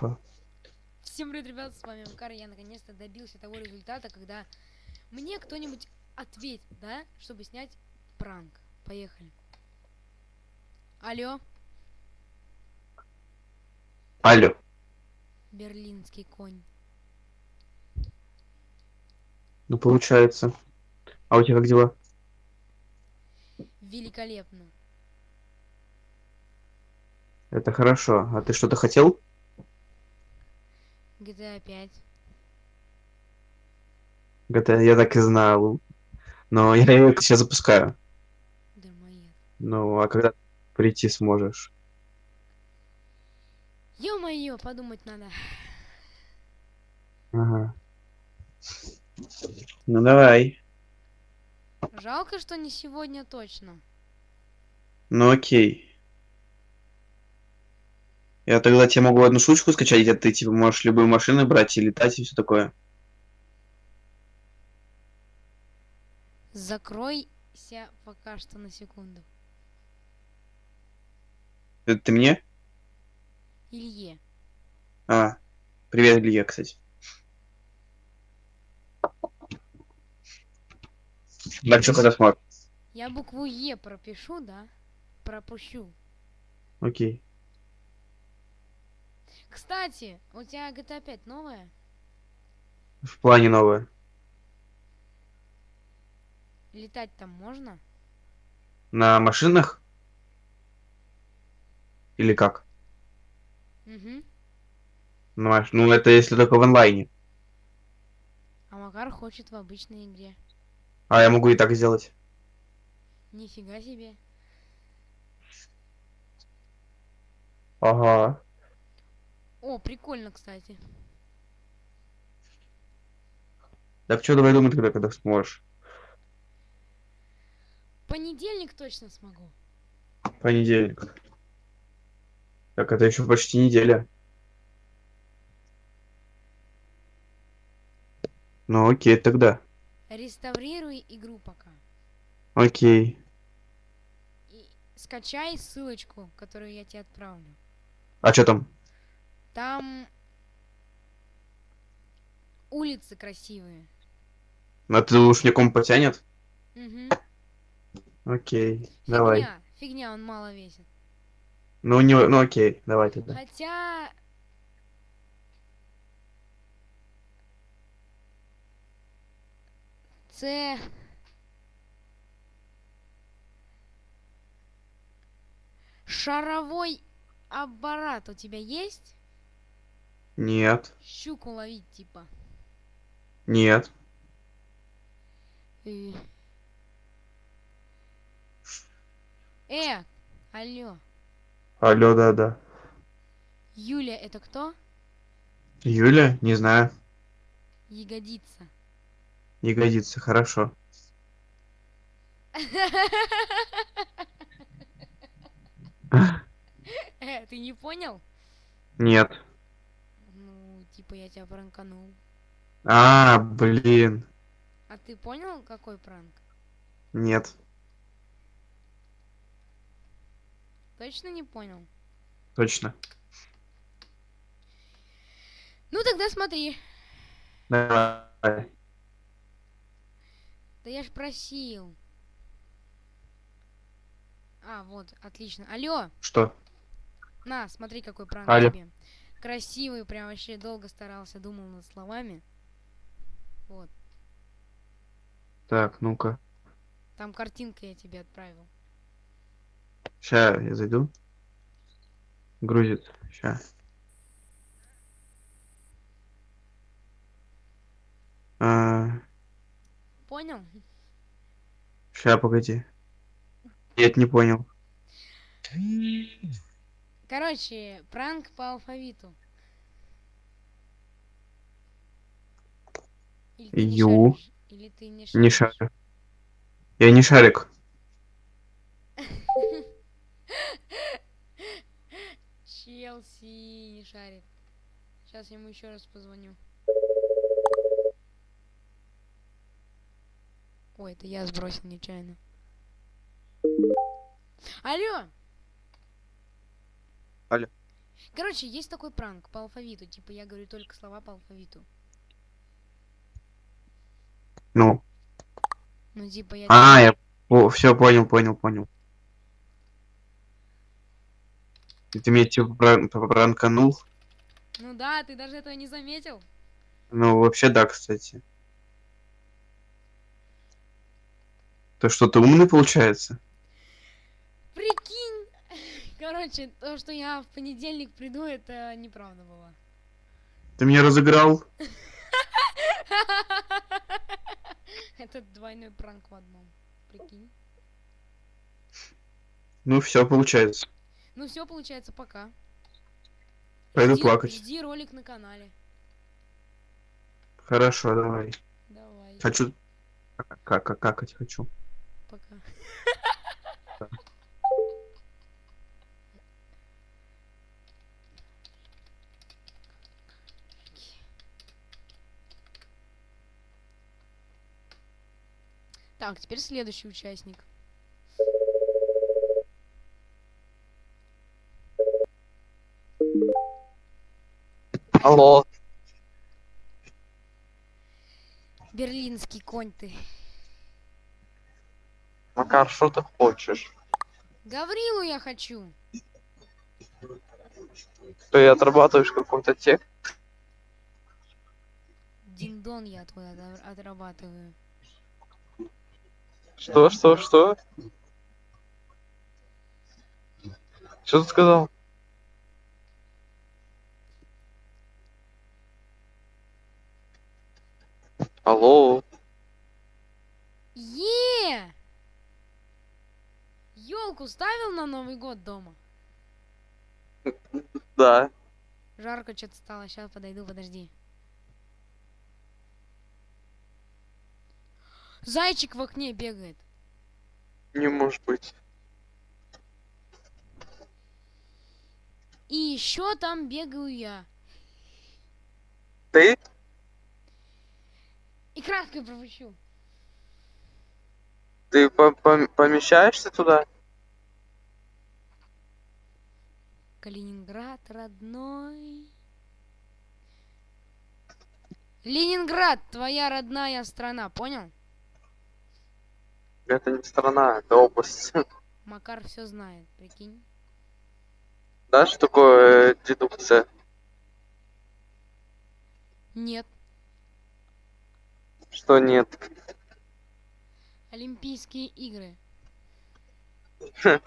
Хорошо. Всем привет, ребят, с вами Мкар. Я наконец-то добился того результата, когда мне кто-нибудь ответит, да, чтобы снять пранк. Поехали. Алло, Алло. берлинский конь. Ну, получается. А у тебя как дела? Великолепно. Это хорошо. А ты что-то хотел? GTA 5. Это я так и знал. Но я ее сейчас запускаю. Дармоед. Ну, а когда прийти сможешь? Ё-моё, подумать надо. Ага. Ну, давай. Жалко, что не сегодня точно. Ну, окей. Я тогда тебе могу одну штучку скачать, где ты, типа, можешь любую машину брать и летать и все такое. Закройся пока что на секунду. Это ты мне? Илье. А, привет, Илья, кстати. Что когда сможешь? Я букву Е пропишу, да? Пропущу. Окей. Кстати, у тебя GTA 5 новая? В плане новое. Летать там можно? На машинах? Или как? Угу. Маш- Ну, это если только в онлайне. А Макар хочет в обычной игре. А я могу и так сделать. Нифига себе. Ага. О, прикольно, кстати. Так что, давай думай тогда, когда сможешь. Понедельник точно смогу. Понедельник. Так, это еще почти неделя. Ну, окей, тогда. Реставрируй игру пока. Окей. И скачай ссылочку, которую я тебе отправлю. А что там? Там улицы красивые. А ты комп потянет? Угу. Окей, давай. Фигня, фигня, он мало весит. Ну, не... ну окей, давай тогда. Хотя... Це... Шаровой аппарат у тебя есть? Нет, Щуку ловить, типа. нет. Э, Э, алло. Алло, да-да. Юля, это кто? Юля? Не знаю. Ягодица. Годится, хорошо. Э, ты не понял? Нет. Типа я тебя пранканул. А, блин. А ты понял, какой пранк? Нет, Точно не понял? точно. Ну тогда смотри. Давай. Да я ж просил. А, вот, отлично. Алло, Что? на, смотри, какой пранк Алло. тебе. Красивый, прям вообще долго старался, думал над словами. Вот, Так, ну-ка. там картинка я тебе отправил. Сейчас я зайду. Грузит. Сейчас. А, Понял? ща, погоди. Нет, не понял. Короче, пранк по алфавиту. Или ты не Ю. шаришь? Или ты не шаришь? Не шарю. Я не шарик. Челси не шарит. Сейчас я ему еще раз позвоню. Ой, это я сбросил нечаянно. Алло! Короче, есть такой пранк по алфавиту. Типа я говорю только слова по алфавиту. Ну. Ну, типа я... А, я все понял, понял, понял. И Ты меня типа пран- пранканул? Ну да, ты даже этого не заметил. Ну, вообще да, кстати. То что, ты умный получается? Прикинь! Короче, то, что я в понедельник приду, это неправда было. Ты меня разыграл? Это двойной пранк в одном. Прикинь. Ну, все получается. Ну все, получается, пока. Пойду Жди- плакать. Жди ролик на канале. Хорошо, давай. Давай, Хочу... Как, как, какать хочу. пока. Так, теперь следующий участник. Алло, Берлинский конь ты. Макар, что ты хочешь? Гаврилу я хочу. Ты отрабатываешь какой-то текст? Диндон я твой отра- отрабатываю. Что, что, что? Что ты сказал? Алло, Е! Елку ставил на Новый год дома? да. Жарко что-то стало. Сейчас подойду, подожди. Зайчик в окне бегает. Не может быть. И еще там бегаю я. Ты? И краской пропущу. Ты по- пом- помещаешься туда? Калининград родной. Ленинград, твоя родная страна, понял? Это не страна, это область. Макар все знает, прикинь. Да, что такое э, дедукция? Нет. Что нет? Олимпийские игры.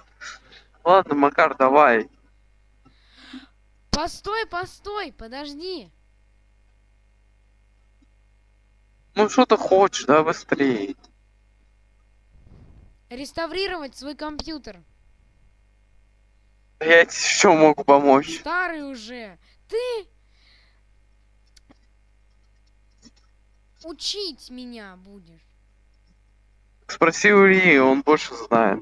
Ладно, Макар, давай. Постой, постой, подожди. Ну что ты хочешь, давай быстрее. Реставрировать свой компьютер. Я тебе еще могу помочь. Старый уже. Ты учить меня будешь. Спроси у Ильи, он больше знает.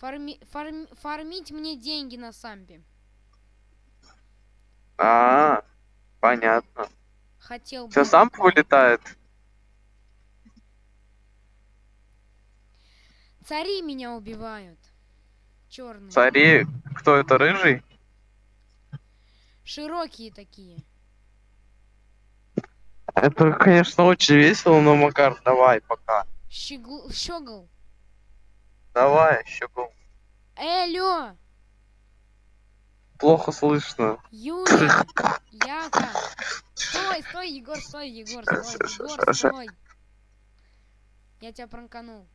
Фарми- фарм- фармить мне деньги на сампе. А, понятно. Хотел бы. Я сам такое. Цари меня убивают. Черные. Цари, кто это, рыжий? Широкие такие. Это, конечно, очень весело, но, Макар, давай, пока. Щегл... Щегл. Давай, еще Э, алло, плохо слышно. Юля, Яка. Стой, стой, Егор, стой, Егор, стой, Егор, стой. Я тебя пранканул.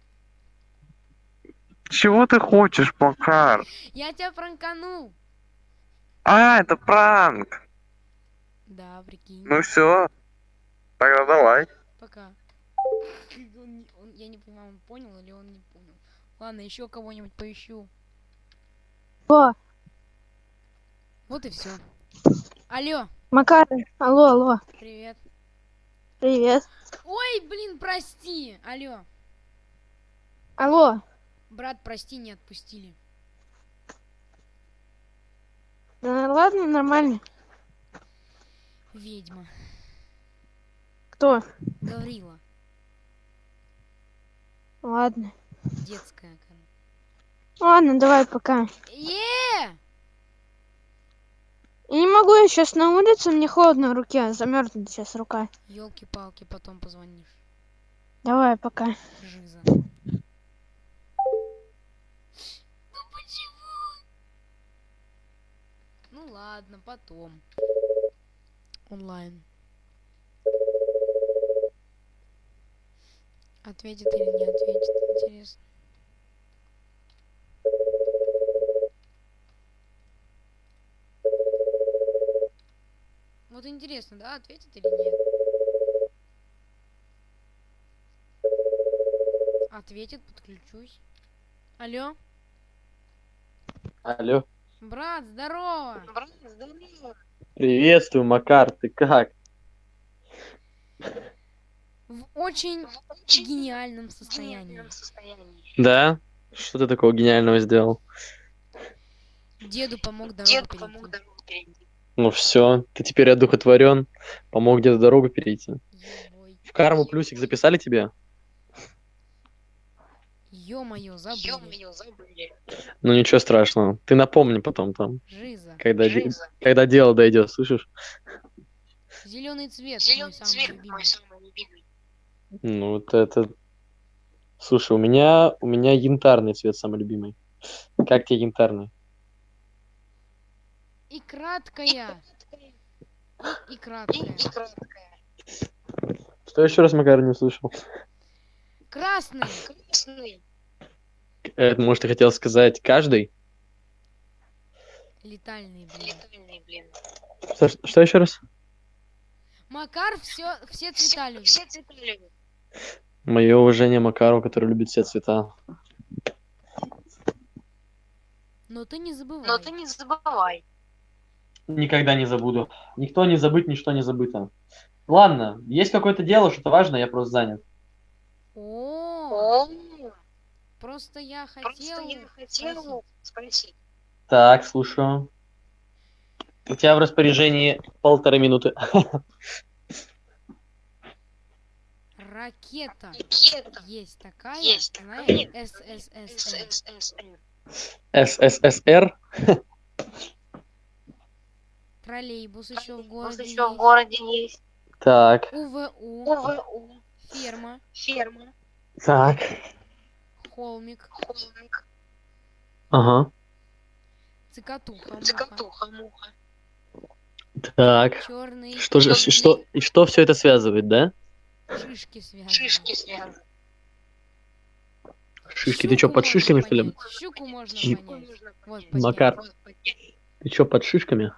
Чего ты хочешь, Макар? Я тебя пранканул. А, это пранк. Да, прикинь. Ну все. Тогда давай. Пока. Он он- я не понимаю, он понял или он не понял. Ладно, еще кого-нибудь поищу. Алло, Вот и все. Алло, Макар, алло, алло, привет. привет. Ой, блин, прости. Алло. Алло, Брат, прости, не отпустили. да ладно, нормально. Ведьма. Кто? Гаврила. Ладно. Детская, короче. Ладно, давай пока. Е! Я не могу, я сейчас на улице, мне холодно в руке, замерзнет сейчас рука. Елки-палки, потом позвонишь. Давай, пока. Жиза. Ладно, потом. Онлайн. Ответит или не ответит, интересно. Вот интересно, да, ответит или нет? Ответит, подключусь. Алло, Алло. Брат, здорово! Приветствую, Макар, ты как? В очень гениальном состоянии. Да? Что ты такого гениального сделал? Деду помог дорогу перейти. Ну все, ты теперь одухотворен, помог где-то дорогу перейти. Ебой. В карму плюсик записали тебе? Ё-моё, забыли. Ну ничего страшного. Ты напомни потом там, Жиза. когда, де- когда дело дойдет, слышишь? Зеленый цвет, мой самый любимый. Ну вот это... Слушай, у меня, у меня янтарный цвет самый любимый. Как тебе янтарный? И краткая. И краткая. Что еще раз, Макар, не услышал? Красный. Это, может, ты хотел сказать каждый? Летальный, блин. Что, что еще раз? Макар все, все цвета любит. Мое уважение Макару, который любит все цвета. Но ты не забывай. Но ты не забывай. Никогда не забуду. Никто не забыт, ничто не забыто. Ладно, есть какое-то дело, что-то важное, я просто занят. О, О, просто я просто хотел. я хотел спросить. Так, слушаю. У тебя в распоряжении полторы минуты. Ракета. Ракета. Есть такая, Есть знаешь, такая. СССР. СССР. Троллейбус еще в городе еще в городе есть. Так, УВУ, УВУ. ферма, Ферма. так. Холмик, Холмик. Ага. цикатуха, Цикатуха. Муха. Так. черный, Что же, что, и что все это связывает, да? шишки связаны. Шишки связаны. Шишки, ты что, под шишками, что ли? понять, Щуку можно Щи- понять. Вот, понять. понять. Макар. Вот понять. Ты что, под шишками?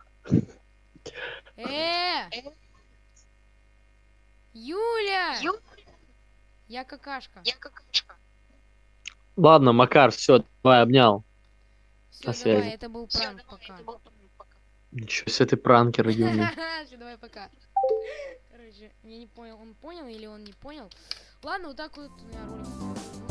Э! Юля! Ю- Я какашка. Я какашка. Ладно, Макар, все, давай, обнял. Все, на давай, связи. это был пранк давай, пока. это был. Ничего себе ты пранкер, Юни. Всё, давай пока. Короче, я не понял, он понял или он не понял. Ладно, вот так вот у меня ролик.